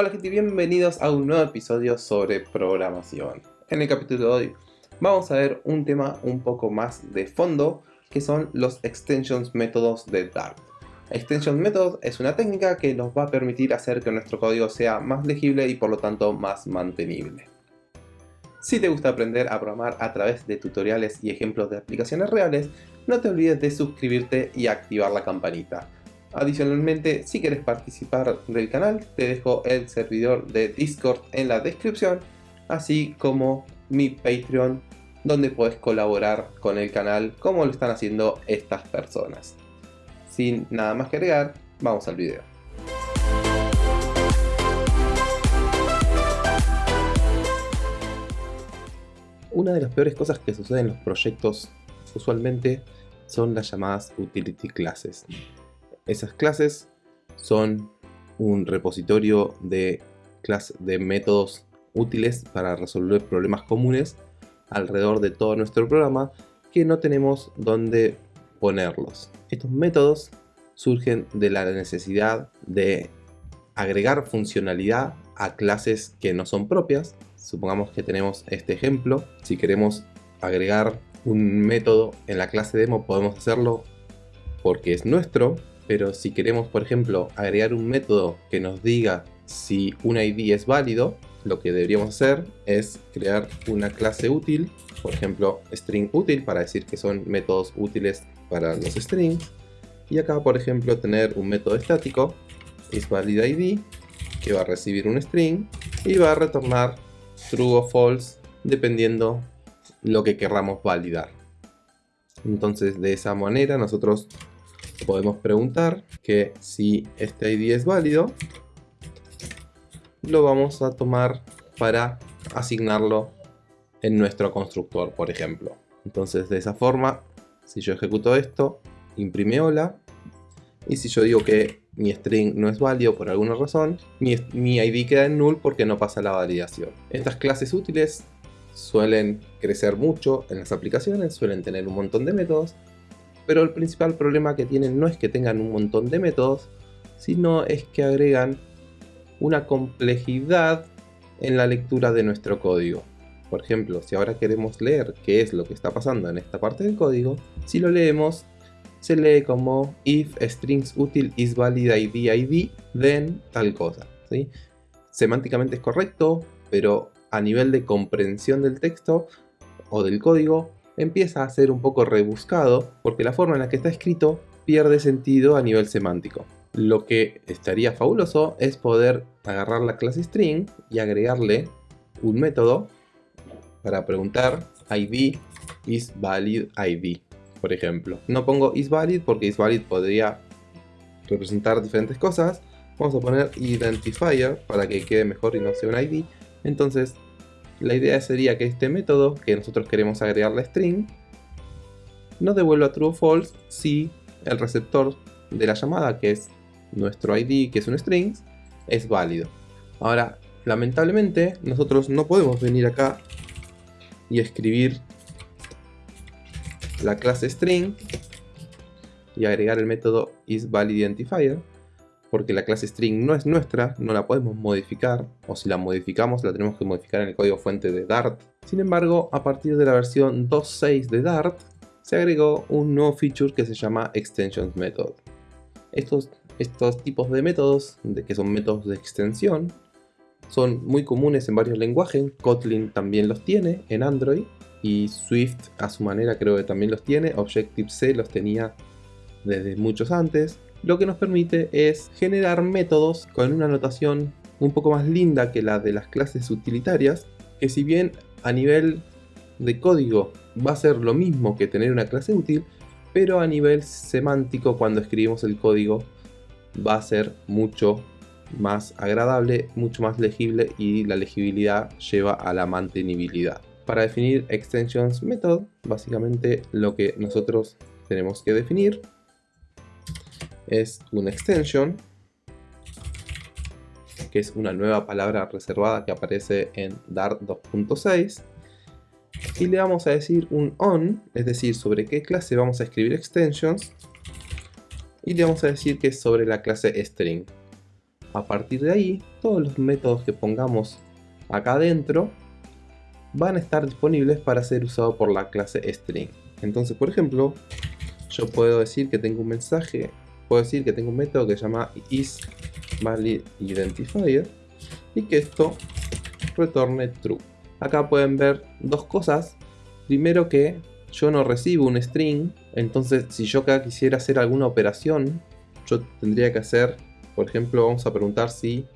Hola gente, bienvenidos a un nuevo episodio sobre programación. En el capítulo de hoy vamos a ver un tema un poco más de fondo que son los extensions métodos de Dart. Extension Method es una técnica que nos va a permitir hacer que nuestro código sea más legible y por lo tanto más mantenible. Si te gusta aprender a programar a través de tutoriales y ejemplos de aplicaciones reales, no te olvides de suscribirte y activar la campanita. Adicionalmente, si quieres participar del canal, te dejo el servidor de Discord en la descripción, así como mi Patreon, donde puedes colaborar con el canal como lo están haciendo estas personas. Sin nada más que agregar, vamos al video. Una de las peores cosas que suceden en los proyectos usualmente son las llamadas utility classes. Esas clases son un repositorio de, de métodos útiles para resolver problemas comunes alrededor de todo nuestro programa que no tenemos dónde ponerlos. Estos métodos surgen de la necesidad de agregar funcionalidad a clases que no son propias. Supongamos que tenemos este ejemplo. Si queremos agregar un método en la clase demo podemos hacerlo porque es nuestro pero si queremos, por ejemplo, agregar un método que nos diga si un ID es válido, lo que deberíamos hacer es crear una clase útil, por ejemplo, string útil, para decir que son métodos útiles para los strings. Y acá, por ejemplo, tener un método estático, isValidID, que va a recibir un string y va a retornar true o false, dependiendo lo que querramos validar. Entonces, de esa manera, nosotros podemos preguntar que si este ID es válido, lo vamos a tomar para asignarlo en nuestro constructor, por ejemplo. Entonces de esa forma, si yo ejecuto esto, imprime hola, y si yo digo que mi string no es válido por alguna razón, mi, ID queda en null porque no pasa la validación. Estas clases útiles suelen crecer mucho en las aplicaciones, suelen tener un montón de métodos, pero el principal problema que tienen no es que tengan un montón de métodos, sino es que agregan una complejidad en la lectura de nuestro código. Por ejemplo, si ahora queremos leer qué es lo que está pasando en esta parte del código, si lo leemos, se lee como if strings util is valid id id, then tal cosa. ¿sí? Semánticamente es correcto, pero a nivel de comprensión del texto o del código, empieza a ser un poco rebuscado porque la forma en la que está escrito pierde sentido a nivel semántico. Lo que estaría fabuloso es poder agarrar la clase string y agregarle un método para preguntar id is valid id, por ejemplo. No pongo is valid porque is valid podría representar diferentes cosas. Vamos a poner identifier para que quede mejor y no sea un id. Entonces la idea sería que este método que nosotros queremos agregar la string nos devuelva true o false si el receptor de la llamada, que es nuestro ID, que es un string, es válido. Ahora, lamentablemente, nosotros no podemos venir acá y escribir la clase string y agregar el método isValidIdentifier porque la clase string no es nuestra, no la podemos modificar, o si la modificamos la tenemos que modificar en el código fuente de Dart. Sin embargo, a partir de la versión 2.6 de Dart, se agregó un nuevo feature que se llama Extensions Method. Estos, estos tipos de métodos, de, que son métodos de extensión, son muy comunes en varios lenguajes, Kotlin también los tiene en Android, y Swift a su manera creo que también los tiene, Objective-C los tenía desde muchos antes, lo que nos permite es generar métodos con una notación un poco más linda que la de las clases utilitarias, que si bien a nivel de código va a ser lo mismo que tener una clase útil, pero a nivel semántico cuando escribimos el código va a ser mucho más agradable, mucho más legible y la legibilidad lleva a la mantenibilidad. Para definir extensions method, básicamente lo que nosotros tenemos que definir es una extension, que es una nueva palabra reservada que aparece en Dart 2.6. Y le vamos a decir un on, es decir, sobre qué clase vamos a escribir extensions. Y le vamos a decir que es sobre la clase string. a partir de ahí, todos los métodos que pongamos acá adentro van a estar disponibles para ser usados por la clase string. Entonces, por ejemplo, yo puedo decir que tengo un mensaje, puedo decir que tengo un método que se llama isValidIdentifier y que esto retorne true. Acá pueden ver dos cosas. Primero que yo no recibo un string, entonces si yo acá quisiera hacer alguna operación, yo tendría que hacer, por ejemplo, vamos a preguntar si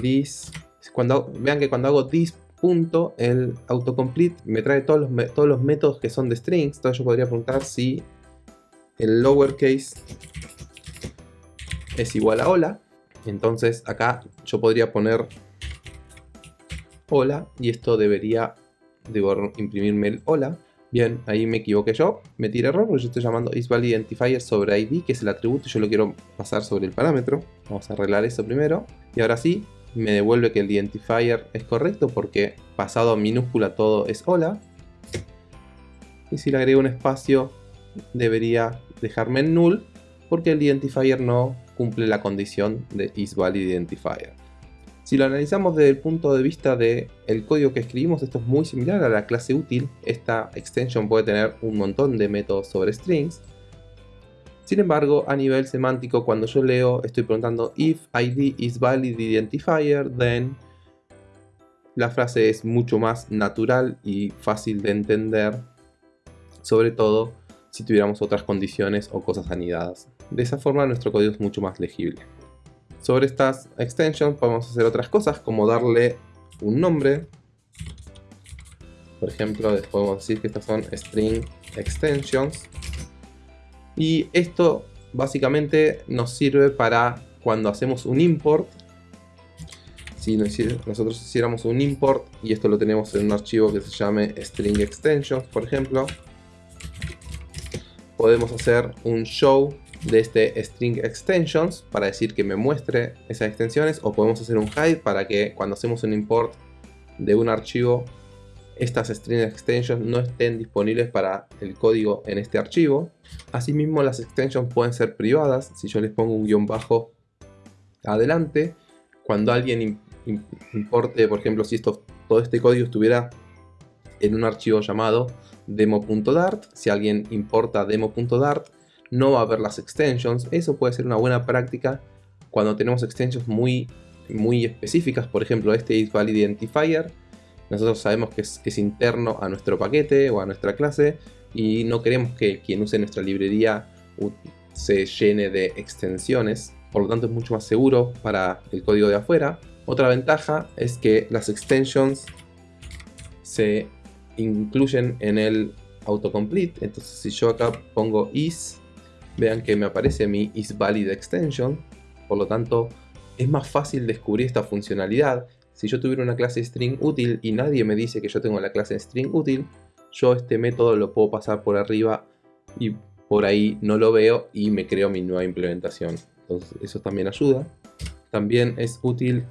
this, cuando, vean que cuando hago this punto, el autocomplete me trae todos los, todos los métodos que son de strings, entonces yo podría preguntar si el lowercase es igual a hola, entonces acá yo podría poner hola y esto debería debo imprimirme el hola. Bien, ahí me equivoqué yo, me tiré error porque yo estoy llamando isValidIdentifier sobre ID, que es el atributo, yo lo quiero pasar sobre el parámetro. Vamos a arreglar eso primero. Y ahora sí, me devuelve que el identifier es correcto porque pasado a minúscula todo es hola. Y si le agrego un espacio, debería dejarme en null porque el identifier no cumple la condición de isValidIdentifier. Si lo analizamos desde el punto de vista del código que escribimos, esto es muy similar a la clase útil. Esta extension puede tener un montón de métodos sobre strings. Sin embargo, a nivel semántico, cuando yo leo, estoy preguntando if id is valid identifier, then la frase es mucho más natural y fácil de entender, sobre todo si tuviéramos otras condiciones o cosas anidadas. De esa forma nuestro código es mucho más legible. Sobre estas extensions podemos hacer otras cosas como darle un nombre. Por ejemplo, podemos decir que estas son string extensions. Y esto básicamente nos sirve para cuando hacemos un import. Si nosotros hiciéramos un import y esto lo tenemos en un archivo que se llame string extensions, por ejemplo, podemos hacer un show de este string extensions para decir que me muestre esas extensiones o podemos hacer un hide para que cuando hacemos un import de un archivo estas string extensions no estén disponibles para el código en este archivo. Asimismo las extensions pueden ser privadas, si yo les pongo un guion bajo adelante, cuando alguien importe, por ejemplo, si todo este código estuviera en un archivo llamado demo.dart, si alguien importa demo.dart, no va a haber las extensions. Eso puede ser una buena práctica cuando tenemos extensions muy, muy específicas. Por ejemplo, este isValidIdentifier. Nosotros sabemos que es, interno a nuestro paquete o a nuestra clase y no queremos que quien use nuestra librería se llene de extensiones. Por lo tanto es mucho más seguro para el código de afuera. Otra ventaja es que las extensions se incluyen en el autocomplete. Entonces si yo acá pongo is vean que me aparece mi isValidExtension, por lo tanto es más fácil descubrir esta funcionalidad. Si yo tuviera una clase string útil y nadie me dice que yo tengo la clase string útil, yo este método lo puedo pasar por arriba y por ahí no lo veo y me creo mi nueva implementación. Entonces eso también ayuda. También es útil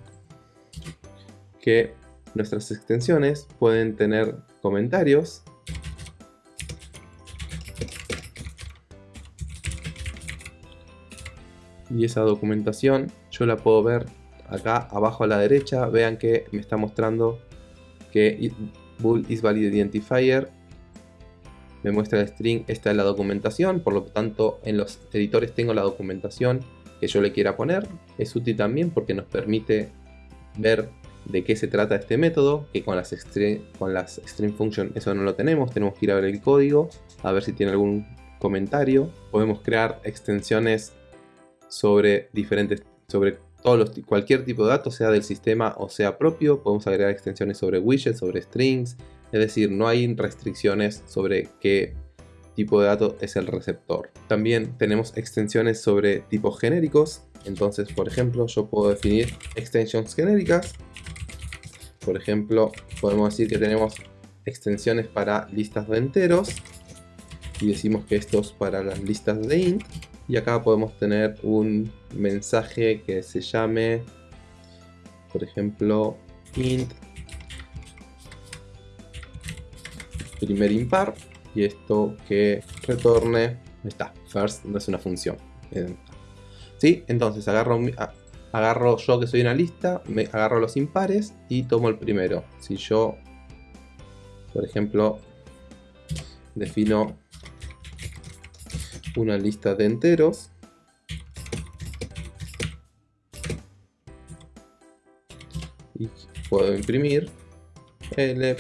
que nuestras extensiones pueden tener comentarios y esa documentación yo la puedo ver acá abajo a la derecha vean que me está mostrando que bool is valid identifier me muestra el string, esta es la documentación, por lo tanto en los editores tengo la documentación que yo le quiera poner. Es útil también porque nos permite ver de qué se trata este método, que con las, con las string function eso no lo tenemos, tenemos que ir a ver el código, a ver si tiene algún comentario. Podemos crear extensiones sobre diferentes, sobre todos los, cualquier tipo de datos, sea del sistema o sea propio. Podemos agregar extensiones sobre widgets, sobre strings. Es decir, no hay restricciones sobre qué tipo de dato es el receptor. También tenemos extensiones sobre tipos genéricos. Entonces, por ejemplo, yo puedo definir extensions genéricas. Por ejemplo, podemos decir que tenemos extensiones para listas de enteros. Y decimos que esto es para las listas de int y acá podemos tener un mensaje que se llame por ejemplo int primer impar y esto que retorne está first no es una función ¿Sí? entonces agarro agarro yo que soy una lista, me agarro los impares y tomo el primero. Si yo, por ejemplo, defino una lista de enteros, y puedo imprimir L.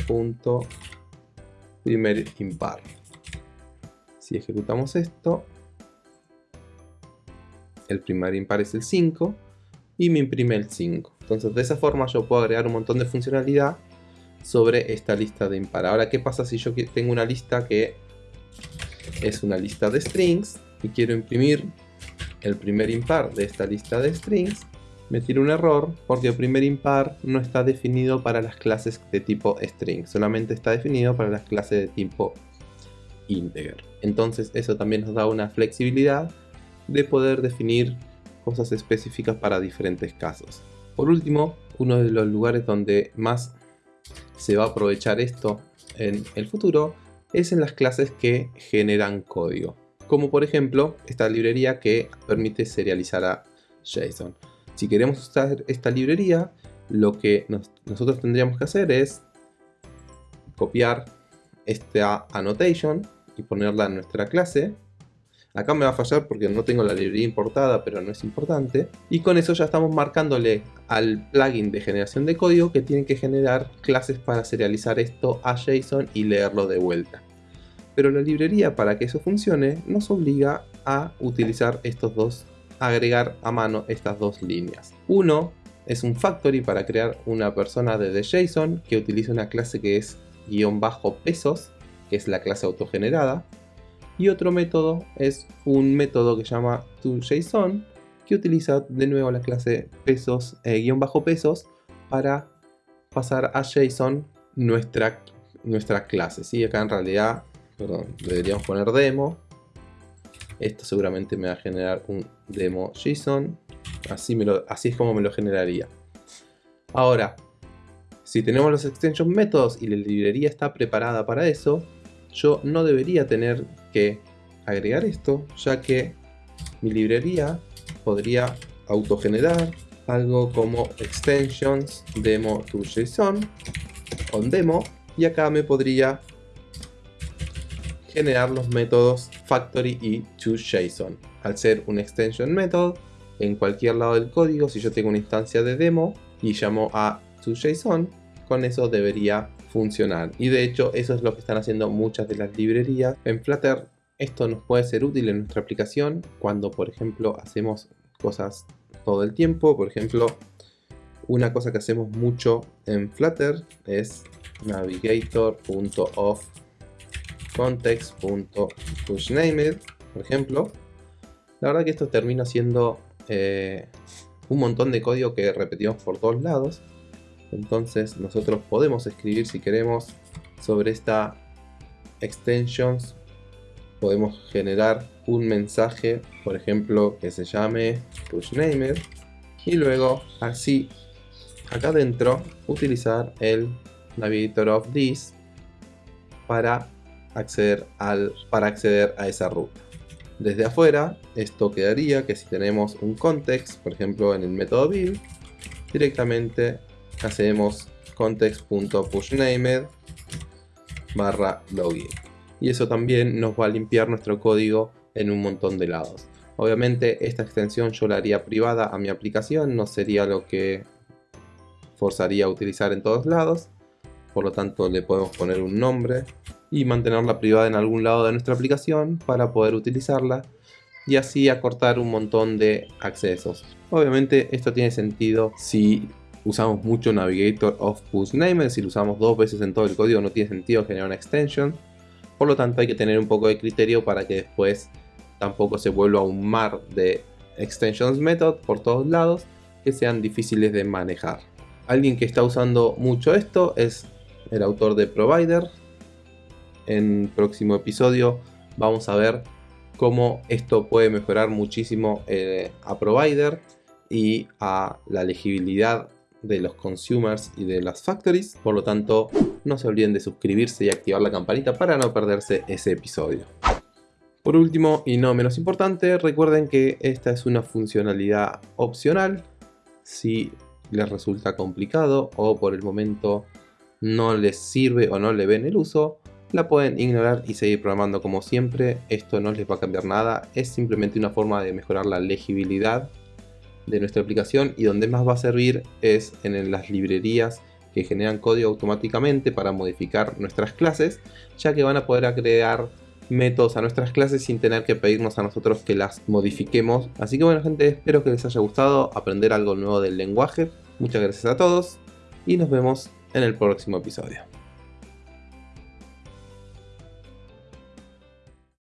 impar. Si ejecutamos esto, el primer impar es el 5 y me imprime el 5. Entonces de esa forma yo puedo agregar un montón de funcionalidad sobre esta lista de impar. Ahora, ¿qué pasa si yo tengo una lista que es una lista de strings y quiero imprimir el primer impar de esta lista de strings? Me tira un error porque el primer impar no está definido para las clases de tipo string, solamente está definido para las clases de tipo integer. Entonces eso también nos da una flexibilidad de poder definir cosas específicas para diferentes casos. Por último, uno de los lugares donde más se va a aprovechar esto en el futuro es en las clases que generan código. Como por ejemplo esta librería que permite serializar a JSON. Si queremos usar esta librería, lo que nosotros tendríamos que hacer es copiar esta annotation y ponerla en nuestra clase. Acá me va a fallar porque no tengo la librería importada, pero no es importante. Y con eso ya estamos marcándole al plugin de generación de código que tiene que generar clases para serializar esto a JSON y leerlo de vuelta. Pero la librería para que eso funcione nos obliga a utilizar estos dos agregar a mano estas dos líneas. Uno es un factory para crear una persona de JSON que utiliza una clase que es guion bajo pesos, que es la clase autogenerada. Y otro método es un método que se llama toJSON, que utiliza de nuevo la clase pesos, eh, guion bajo pesos para pasar a JSON nuestra, clase. ¿sí? Acá en realidad, deberíamos poner demo esto seguramente me va a generar un demo JSON. Así, me lo, así es como me lo generaría. Ahora, si tenemos los extension métodos y la librería está preparada para eso, yo no debería tener que agregar esto, ya que mi librería podría autogenerar algo como extensions demo to JSON on demo y acá me podría generar los métodos factory y toJSON. Al ser un extension method, en cualquier lado del código, si yo tengo una instancia de demo y llamo a toJSON, con eso debería Y de hecho eso es lo que están haciendo muchas de las librerías. En Flutter esto nos puede ser útil en nuestra aplicación cuando por ejemplo hacemos cosas todo el tiempo. Por ejemplo, una cosa que hacemos mucho en Flutter es navigator.off context.pushNamed, por ejemplo. La verdad que esto termina siendo eh, un montón de código que repetimos por todos lados. Entonces nosotros podemos escribir si queremos sobre esta extensions. Podemos generar un mensaje, por ejemplo, que se llame pushNamed. Y luego, así, acá adentro, utilizar el navigator of this para acceder al, para acceder a esa ruta. Desde afuera, esto quedaría que si tenemos un context, por ejemplo en el método build, directamente hacemos context.pushNamed barra login. Y eso también nos va a limpiar nuestro código en un montón de lados. Obviamente esta extensión yo la haría privada a mi aplicación, no sería lo que forzaría a utilizar en todos lados. Por lo tanto le podemos poner un nombre y mantenerla privada en algún lado de nuestra aplicación para poder utilizarla y así acortar un montón de accesos. Obviamente esto tiene sentido si usamos mucho Navigator of PushNamed, si lo usamos dos veces en todo el código no tiene sentido generar una extension. Por lo tanto hay que tener un poco de criterio para que después tampoco se vuelva un mar de extensions method por todos lados que sean difíciles de manejar. Alguien que está usando mucho esto es el autor de Provider, en próximo episodio vamos a ver cómo esto puede mejorar muchísimo eh, a provider y a la legibilidad de los consumers y de las factories. Por lo tanto, no se olviden de suscribirse y activar la campanita para no perderse ese episodio. Por último, y no menos importante, recuerden que esta es una funcionalidad opcional Si les resulta complicado o por el momento no les sirve o no le ven el uso, la pueden ignorar y seguir programando como siempre. Esto no les va a cambiar nada, es simplemente una forma de mejorar la legibilidad de nuestra aplicación y donde más va a servir es en las librerías que generan código automáticamente para modificar nuestras clases, ya que van a poder crear métodos a nuestras clases sin tener que pedirnos a nosotros que las modifiquemos. Así que bueno gente, espero que les haya gustado aprender algo nuevo del lenguaje. Muchas gracias a todos y nos vemos en el próximo episodio.